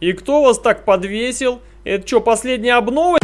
И кто вас так подвесил? Это что, последняя обнова?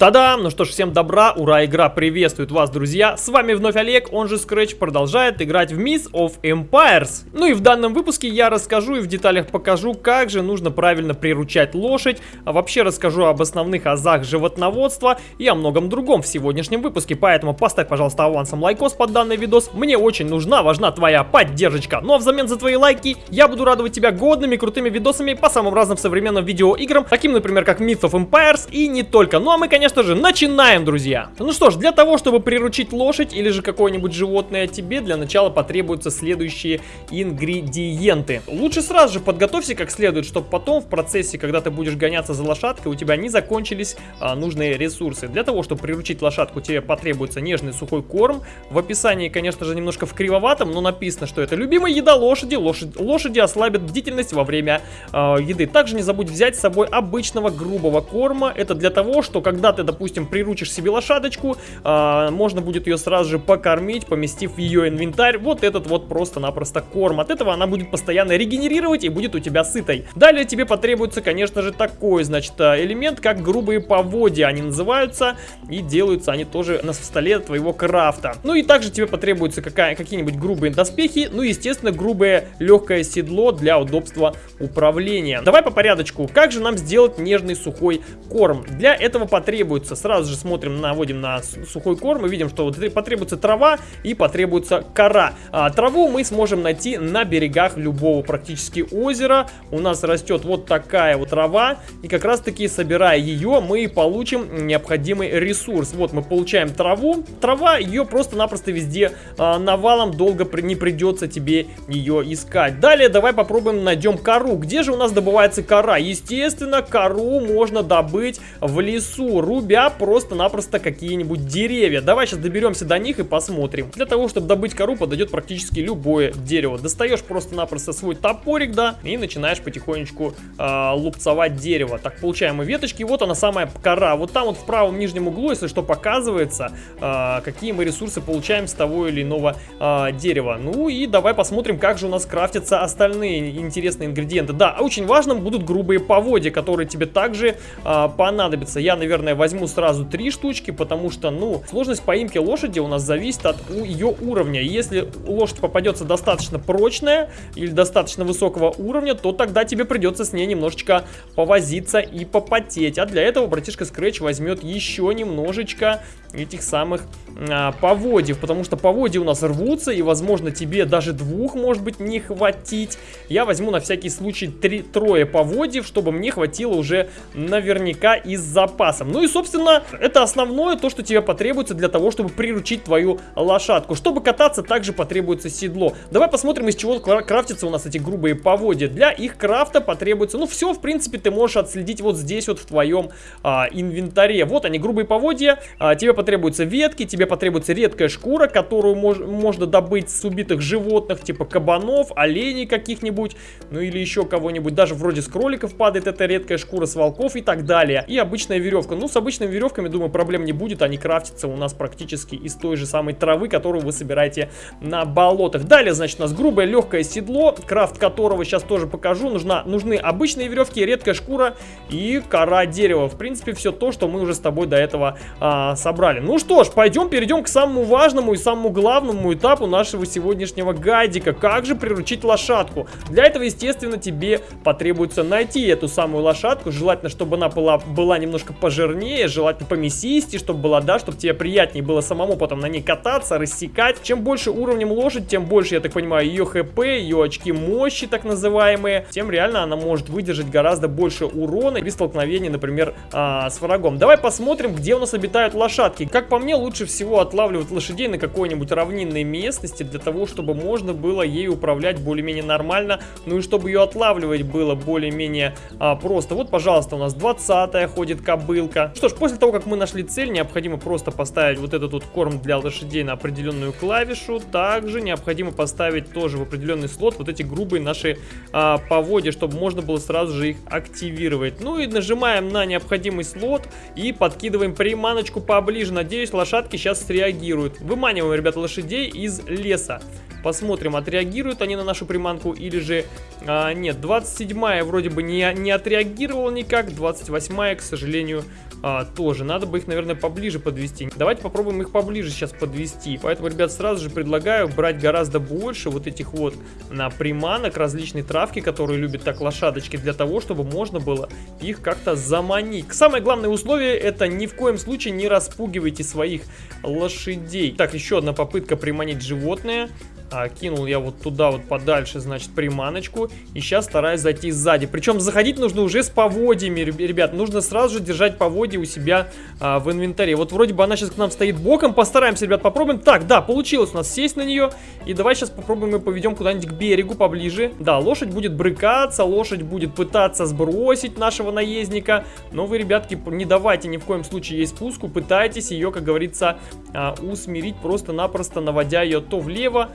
Та-дам! Ну что ж, всем добра, ура, игра приветствует вас, друзья! С вами вновь Олег, он же Scratch, продолжает играть в Miss of Empires. Ну и в данном выпуске я расскажу и в деталях покажу, как же нужно правильно приручать лошадь, а вообще расскажу об основных азах животноводства и о многом другом в сегодняшнем выпуске, поэтому поставь, пожалуйста, авансом лайкос под данный видос, мне очень нужна, важна твоя поддержка. Ну а взамен за твои лайки я буду радовать тебя годными, крутыми видосами по самым разным современным видеоиграм, таким, например, как Myth of Empires и не только. Ну а мы, конечно, конечно же, начинаем, друзья. Ну что ж, для того, чтобы приручить лошадь или же какое-нибудь животное тебе, для начала потребуются следующие ингредиенты. Лучше сразу же подготовься как следует, чтобы потом в процессе, когда ты будешь гоняться за лошадкой, у тебя не закончились а, нужные ресурсы. Для того, чтобы приручить лошадку, тебе потребуется нежный сухой корм. В описании, конечно же, немножко в кривоватом, но написано, что это любимая еда лошади. Лошадь, лошади ослабят бдительность во время э, еды. Также не забудь взять с собой обычного грубого корма. Это для того, что когда ты ты, допустим, приручишь себе лошадочку, а, можно будет ее сразу же покормить, поместив в ее инвентарь вот этот вот просто-напросто корм. От этого она будет постоянно регенерировать и будет у тебя сытой. Далее тебе потребуется, конечно же, такой, значит, а, элемент, как грубые поводья. Они называются и делаются они тоже на столе твоего крафта. Ну и также тебе потребуются какие-нибудь грубые доспехи, ну естественно, грубое легкое седло для удобства управления. Давай по порядочку. Как же нам сделать нежный сухой корм? Для этого потребуется потребуется, сразу же смотрим, наводим на сухой корм и видим, что вот потребуется трава и потребуется кора. А, траву мы сможем найти на берегах любого практически озера. У нас растет вот такая вот трава, и как раз таки собирая ее, мы получим необходимый ресурс. Вот мы получаем траву. Трава, ее просто-напросто везде а, навалом долго не придется тебе ее искать. Далее давай попробуем найдем кору. Где же у нас добывается кора? Естественно, кору можно добыть в лесу рубя просто-напросто какие-нибудь деревья. Давай сейчас доберемся до них и посмотрим. Для того, чтобы добыть кору, подойдет практически любое дерево. Достаешь просто-напросто свой топорик, да, и начинаешь потихонечку э, лупцовать дерево. Так, получаем мы веточки, вот она самая кора. Вот там вот в правом нижнем углу, если что, показывается, э, какие мы ресурсы получаем с того или иного э, дерева. Ну и давай посмотрим, как же у нас крафтятся остальные интересные ингредиенты. Да, очень важным будут грубые поводья, которые тебе также э, понадобятся. Я, наверное, возьму сразу три штучки, потому что, ну, сложность поимки лошади у нас зависит от ее уровня. Если лошадь попадется достаточно прочная или достаточно высокого уровня, то тогда тебе придется с ней немножечко повозиться и попотеть. А для этого братишка Scratch возьмет еще немножечко этих самых а, поводьев, потому что поводья у нас рвутся, и, возможно, тебе даже двух, может быть, не хватить. Я возьму на всякий случай три, трое поводьев, чтобы мне хватило уже наверняка и с запасом. Ну и, собственно, это основное, то, что тебе потребуется для того, чтобы приручить твою лошадку. Чтобы кататься, также потребуется седло. Давай посмотрим, из чего крафтятся у нас эти грубые поводья. Для их крафта потребуется, ну, все, в принципе, ты можешь отследить вот здесь вот в твоем а, инвентаре. Вот они, грубые поводья, а, тебе потребуются ветки, тебе потребуется редкая шкура, которую мож можно добыть с убитых животных, типа кабанов, оленей каких-нибудь, ну или еще кого-нибудь. Даже вроде с кроликов падает эта редкая шкура, с волков и так далее. И обычная веревка. Ну, с обычными веревками, думаю, проблем не будет. Они крафтятся у нас практически из той же самой травы, которую вы собираете на болотах. Далее, значит, у нас грубое легкое седло, крафт которого сейчас тоже покажу. Нужна, нужны обычные веревки, редкая шкура и кора дерева. В принципе, все то, что мы уже с тобой до этого а, собрали. Ну что ж, пойдем перейдем к самому важному и самому главному этапу нашего сегодняшнего гайдика. Как же приручить лошадку? Для этого, естественно, тебе потребуется найти эту самую лошадку. Желательно, чтобы она была, была немножко пожирнее, желательно помесистее, чтобы была, да, чтобы тебе приятнее было самому потом на ней кататься, рассекать. Чем больше уровнем лошадь, тем больше, я так понимаю, ее хп, ее очки мощи, так называемые, тем реально она может выдержать гораздо больше урона при столкновении, например, а, с врагом. Давай посмотрим, где у нас обитают лошадки. Как по мне, лучше всего отлавливать лошадей на какой-нибудь равнинной местности, для того, чтобы можно было ей управлять более-менее нормально, ну и чтобы ее отлавливать было более-менее а, просто. Вот, пожалуйста, у нас 20 ходит кобылка. Что ж, после того, как мы нашли цель, необходимо просто поставить вот этот вот корм для лошадей на определенную клавишу. Также необходимо поставить тоже в определенный слот вот эти грубые наши а, поводья, чтобы можно было сразу же их активировать. Ну и нажимаем на необходимый слот и подкидываем приманочку поближе. Надеюсь, лошадки сейчас среагируют. Выманиваем, ребята, лошадей из леса. Посмотрим, отреагируют они на нашу приманку или же... А, нет, 27-я вроде бы не, не отреагировала никак, 28-я, к сожалению, а, тоже. Надо бы их, наверное, поближе подвести. Давайте попробуем их поближе сейчас подвести. Поэтому, ребят, сразу же предлагаю брать гораздо больше вот этих вот на приманок, различные травки, которые любят так лошадочки, для того, чтобы можно было их как-то заманить. Самое главное условие это ни в коем случае не распугивайте своих лошадей. Так, еще одна попытка приманить животное. А, кинул я вот туда вот подальше, значит, приманочку. И сейчас стараюсь зайти сзади. Причем заходить нужно уже с поводьями, ребят. Нужно сразу же держать поводья у себя а, в инвентаре. Вот вроде бы она сейчас к нам стоит боком. Постараемся, ребят, попробуем. Так, да, получилось у нас сесть на нее. И давай сейчас попробуем и поведем куда-нибудь к берегу поближе. Да, лошадь будет брыкаться, лошадь будет пытаться сбросить нашего наездника. Но вы, ребятки, не давайте ни в коем случае ей спуску. Пытайтесь ее, как говорится, а, усмирить просто-напросто, наводя ее то влево,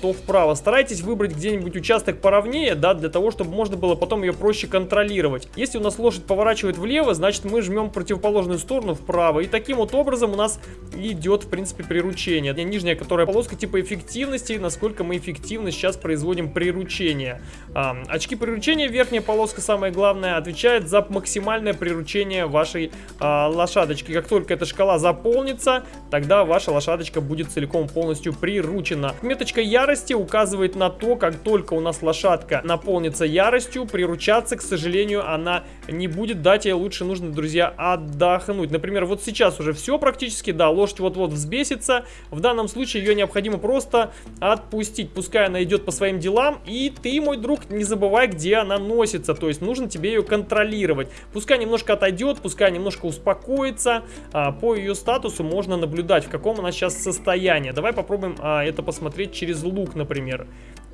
то вправо. Старайтесь выбрать где-нибудь участок поровнее, да, для того, чтобы можно было потом ее проще контролировать. Если у нас лошадь поворачивает влево, значит мы жмем противоположную сторону вправо. И таким вот образом у нас идет, в принципе, приручение. Нижняя, которая полоска типа эффективности, насколько мы эффективно сейчас производим приручение. А, очки приручения, верхняя полоска, самое главное, отвечает за максимальное приручение вашей а, лошадочки. Как только эта шкала заполнится, тогда ваша лошадочка будет целиком полностью приручена. Меточка ярости указывает на то, как только у нас лошадка наполнится яростью, приручаться, к сожалению, она не будет. Дать ей лучше нужно, друзья, отдохнуть. Например, вот сейчас уже все практически, да, лошадь вот-вот взбесится. В данном случае ее необходимо просто отпустить. Пускай она идет по своим делам, и ты, мой друг, не забывай, где она носится. То есть нужно тебе ее контролировать. Пускай немножко отойдет, пускай немножко успокоится. А, по ее статусу можно наблюдать, в каком она сейчас состоянии. Давай попробуем а, это посмотреть через через лук, например.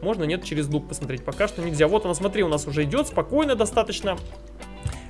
Можно, нет, через лук посмотреть. Пока что нельзя. Вот она, смотри, у нас уже идет спокойно достаточно.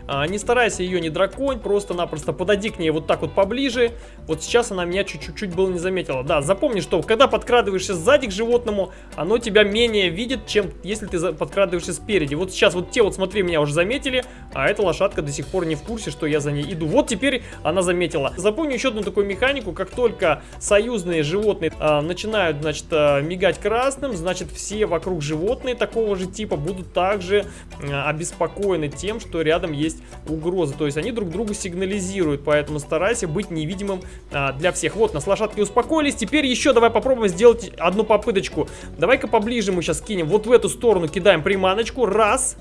А, не старайся ее не драконь, просто-напросто подойди к ней вот так вот поближе. Вот сейчас она меня чуть-чуть было не заметила. Да, запомни, что когда подкрадываешься сзади к животному, оно тебя менее видит, чем если ты подкрадываешься спереди. Вот сейчас вот те вот, смотри, меня уже заметили, а эта лошадка до сих пор не в курсе, что я за ней иду. Вот теперь она заметила. Запомни еще одну такую механику, как только союзные животные а, начинают, значит, а, мигать красным, значит, все вокруг животные такого же типа будут также а, обеспокоены тем, что рядом есть есть угроза. То есть они друг другу сигнализируют, поэтому старайся быть невидимым а, для всех. Вот, нас лошадки успокоились. Теперь еще давай попробуем сделать одну попыточку. Давай-ка поближе мы сейчас кинем. Вот в эту сторону кидаем приманочку. Раз.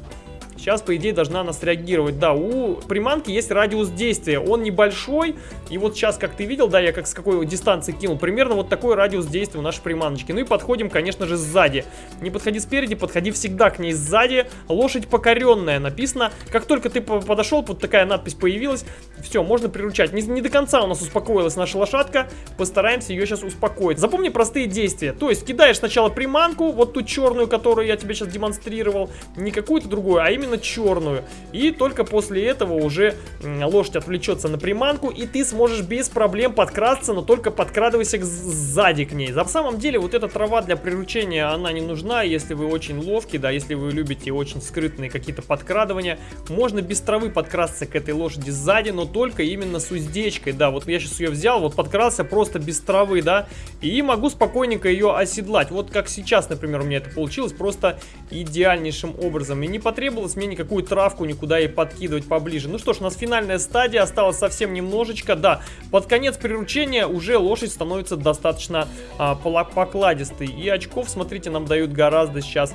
Сейчас, по идее, должна она среагировать. Да, у приманки есть радиус действия. Он небольшой. И вот сейчас, как ты видел, да, я как с какой дистанции кинул. Примерно вот такой радиус действия у нашей приманочки. Ну и подходим, конечно же, сзади. Не подходи спереди, подходи всегда к ней сзади. Лошадь покоренная написано. Как только ты подошел, вот такая надпись появилась. Все, можно приручать. Не, не до конца у нас успокоилась наша лошадка. Постараемся ее сейчас успокоить. Запомни простые действия. То есть кидаешь сначала приманку, вот ту черную, которую я тебе сейчас демонстрировал. Не какую-то другую, а именно черную. И только после этого уже лошадь отвлечется на приманку, и ты сможешь без проблем подкрасться, но только подкрадывайся сзади к ней. На самом деле вот эта трава для приручения, она не нужна, если вы очень ловкий, да, если вы любите очень скрытные какие-то подкрадывания. Можно без травы подкрасться к этой лошади сзади, но только именно с уздечкой, да. Вот я сейчас ее взял, вот подкрался просто без травы, да, и могу спокойненько ее оседлать. Вот как сейчас, например, у меня это получилось просто идеальнейшим образом. И не потребовалось мне никакую травку никуда и подкидывать поближе. Ну что ж, у нас финальная стадия, осталось совсем немножечко. Да, под конец приручения уже лошадь становится достаточно а, покладистой. И очков, смотрите, нам дают гораздо сейчас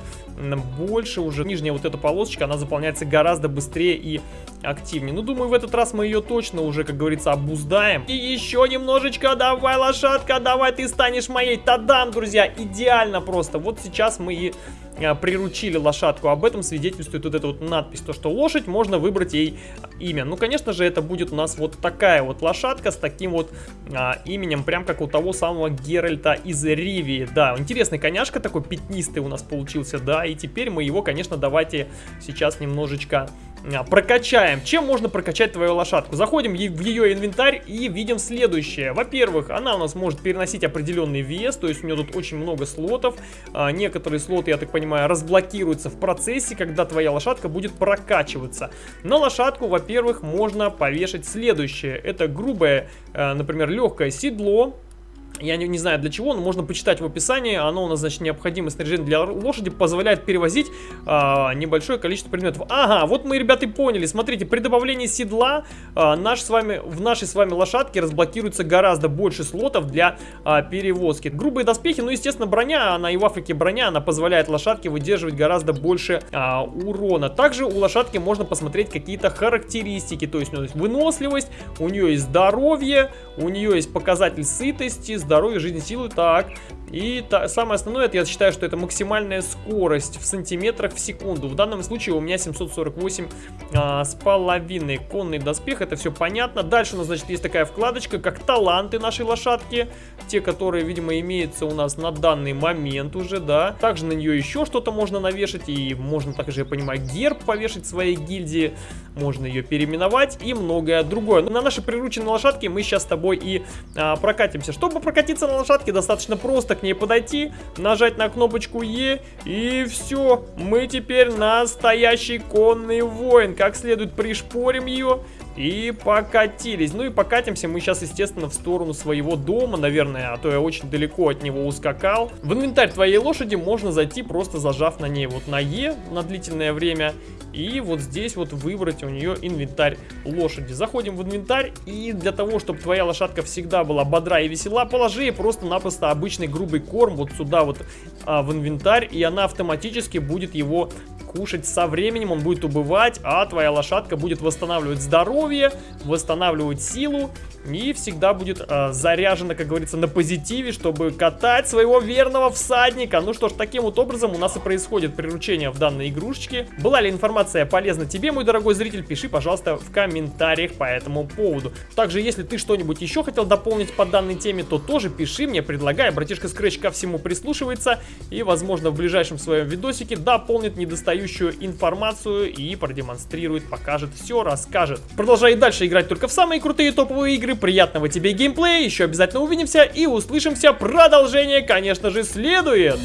больше. Уже нижняя вот эта полосочка, она заполняется гораздо быстрее и активнее. Ну, думаю, в этот раз мы ее точно уже, как говорится, обуздаем. И еще немножечко, давай, лошадка, давай, ты станешь моей. Тадам, друзья, идеально просто. Вот сейчас мы и приручили лошадку. Об этом свидетельствует вот эта вот надпись, то что лошадь, можно выбрать ей имя. Ну, конечно же, это будет у нас вот такая вот лошадка с таким вот а, именем, прям как у того самого Геральта из Ривии. Да, интересный коняшка такой пятнистый у нас получился, да, и теперь мы его, конечно, давайте сейчас немножечко прокачаем. Чем можно прокачать твою лошадку? Заходим в ее инвентарь и видим следующее. Во-первых, она у нас может переносить определенный вес, то есть у нее тут очень много слотов. А, некоторые слоты, я так понимаю, разблокируются в процессе, когда твоя лошадка будет прокачиваться. На лошадку, во-первых, можно повешать следующее. Это грубое, э, например, легкое седло, я не, не знаю для чего, но можно почитать в описании. Оно у нас, значит, необходимое снаряжение для лошади позволяет перевозить а, небольшое количество предметов. Ага, вот мы, ребята, и поняли. Смотрите, при добавлении седла а, наш с вами, в нашей с вами лошадке разблокируется гораздо больше слотов для а, перевозки. Грубые доспехи, ну, естественно, броня, она и в Африке броня, она позволяет лошадке выдерживать гораздо больше а, урона. Также у лошадки можно посмотреть какие-то характеристики. То есть у нее есть выносливость, у нее есть здоровье, у нее есть показатель сытости, здоровье, жизни, силы. Так, и та, самое основное, это я считаю, что это максимальная скорость в сантиметрах в секунду. В данном случае у меня 748 а, с половиной. Конный доспех, это все понятно. Дальше у нас, значит, есть такая вкладочка, как таланты нашей лошадки. Те, которые, видимо, имеются у нас на данный момент уже, да. Также на нее еще что-то можно навешать. И можно также, я понимаю, герб повешать своей гильдии. Можно ее переименовать и многое другое. Но на нашей прирученной лошадке мы сейчас с тобой и а, прокатимся. Чтобы прокатиться на лошадке, достаточно просто ней подойти, нажать на кнопочку Е, и все. Мы теперь настоящий конный воин. Как следует пришпорим ее, и покатились. Ну и покатимся мы сейчас, естественно, в сторону своего дома, наверное, а то я очень далеко от него ускакал. В инвентарь твоей лошади можно зайти, просто зажав на ней вот на Е на длительное время. И вот здесь вот выбрать у нее инвентарь лошади. Заходим в инвентарь, и для того, чтобы твоя лошадка всегда была бодра и весела, положи просто-напросто обычный грубый корм вот сюда вот а, в инвентарь, и она автоматически будет его кушать со временем, он будет убывать, а твоя лошадка будет восстанавливать здоровье, восстанавливать силу и всегда будет э, заряжена, как говорится, на позитиве, чтобы катать своего верного всадника. Ну что ж, таким вот образом у нас и происходит приручение в данной игрушечке. Была ли информация полезна тебе, мой дорогой зритель, пиши, пожалуйста, в комментариях по этому поводу. Также, если ты что-нибудь еще хотел дополнить по данной теме, то тоже пиши мне, предлагай. Братишка Scratch ко всему прислушивается и, возможно, в ближайшем своем видосике дополнит недостающую информацию и продемонстрирует, покажет все, расскажет. Продолжай дальше играть только в самые крутые топовые игры. Приятного тебе геймплея, еще обязательно увидимся и услышимся. Продолжение, конечно же, следует.